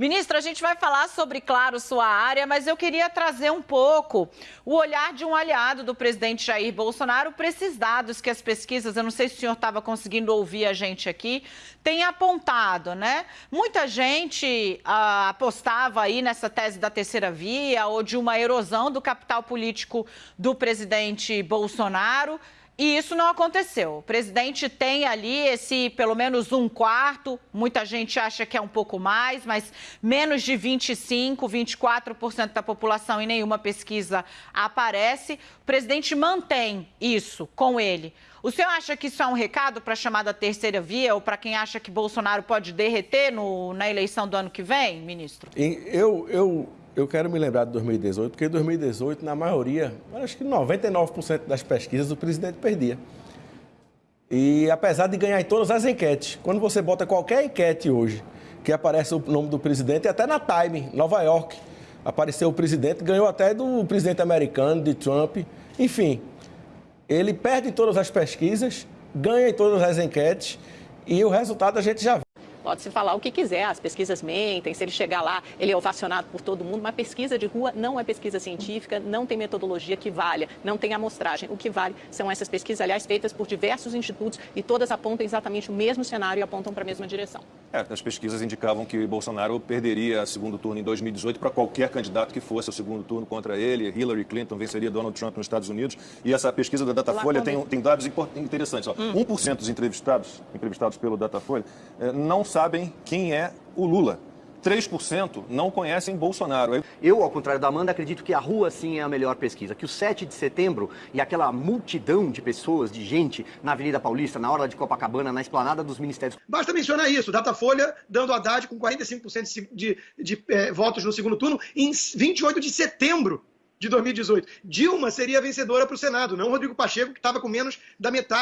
Ministra, a gente vai falar sobre, claro, sua área, mas eu queria trazer um pouco o olhar de um aliado do presidente Jair Bolsonaro para esses dados que as pesquisas, eu não sei se o senhor estava conseguindo ouvir a gente aqui, têm apontado, né? Muita gente ah, apostava aí nessa tese da terceira via ou de uma erosão do capital político do presidente Bolsonaro. E isso não aconteceu. O presidente tem ali esse pelo menos um quarto, muita gente acha que é um pouco mais, mas menos de 25, 24% da população em nenhuma pesquisa aparece. O presidente mantém isso com ele. O senhor acha que isso é um recado para a chamada terceira via ou para quem acha que Bolsonaro pode derreter no, na eleição do ano que vem, ministro? Eu, eu eu quero me lembrar de 2018, porque em 2018, na maioria, acho que 99% das pesquisas, o presidente perdia. E apesar de ganhar em todas as enquetes, quando você bota qualquer enquete hoje, que aparece o nome do presidente, até na Time, Nova York, apareceu o presidente, ganhou até do presidente americano, de Trump. Enfim, ele perde em todas as pesquisas, ganha em todas as enquetes, e o resultado a gente já vê. Pode-se falar o que quiser, as pesquisas mentem, se ele chegar lá, ele é ovacionado por todo mundo, mas pesquisa de rua não é pesquisa científica, não tem metodologia que valha, não tem amostragem. O que vale são essas pesquisas, aliás, feitas por diversos institutos e todas apontam exatamente o mesmo cenário e apontam para a mesma direção. É, as pesquisas indicavam que Bolsonaro perderia segundo turno em 2018 para qualquer candidato que fosse o segundo turno contra ele. Hillary Clinton venceria Donald Trump nos Estados Unidos. E essa pesquisa da Datafolha tem, tem dados interessantes. Ó. Hum. 1% dos entrevistados, entrevistados pelo Datafolha, eh, não sabem quem é o Lula. 3% não conhecem Bolsonaro. Eu, ao contrário da Amanda, acredito que a rua sim é a melhor pesquisa. Que o 7 de setembro e aquela multidão de pessoas, de gente na Avenida Paulista, na hora de Copacabana, na esplanada dos ministérios. Basta mencionar isso: Datafolha dando Haddad com 45% de, de, de é, votos no segundo turno em 28 de setembro de 2018. Dilma seria vencedora para o Senado, não Rodrigo Pacheco, que estava com menos da metade.